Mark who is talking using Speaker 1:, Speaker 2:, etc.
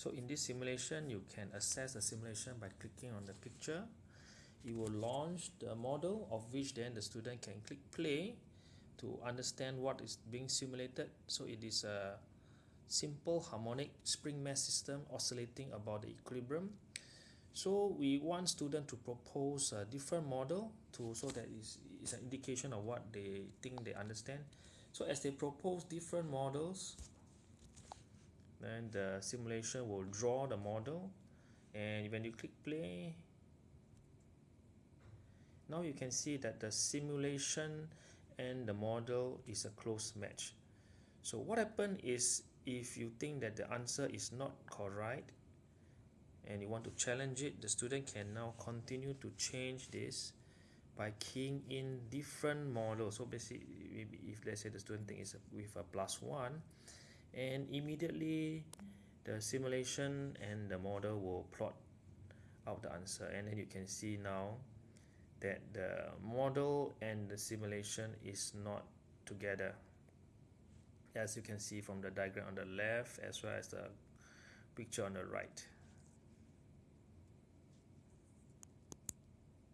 Speaker 1: so in this simulation you can access the simulation by clicking on the picture. It will launch the model of which then the student can click play to understand what is being simulated. So it is a simple harmonic spring mass system oscillating about the equilibrium. So we want student to propose a different model to so that is is an indication of what they think they understand. So as they propose different models then the simulation will draw the model and when you click play now you can see that the simulation and the model is a close match. So what happened is if you think that the answer is not correct and you want to challenge it the student can now continue to change this by keying in different models. So basically if let's say the student thinks with a plus one and immediately the simulation and the model will plot out the answer. And then you can see now that the model and the simulation is not together. As you can see from the diagram on the left as well as the picture on the right